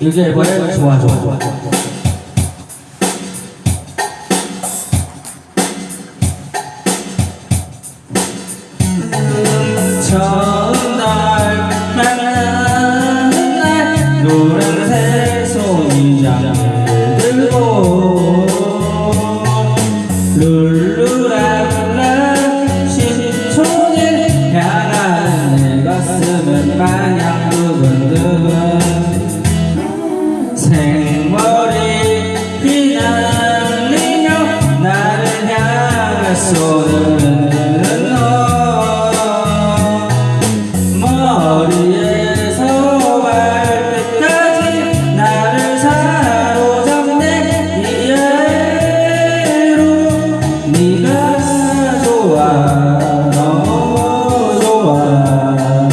요새 앨범 뭐 좋아 좋아 좋아. 좋아 너무 좋아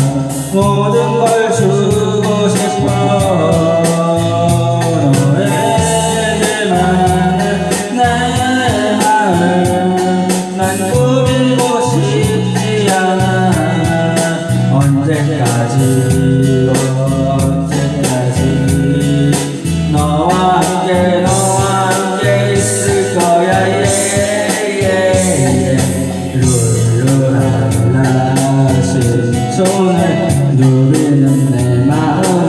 모든 걸 주고 싶어 너에게만 나의 마음만 꾸미고 싶지 않아. 언제까지 손을 누비는 내 마음.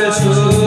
Christmas.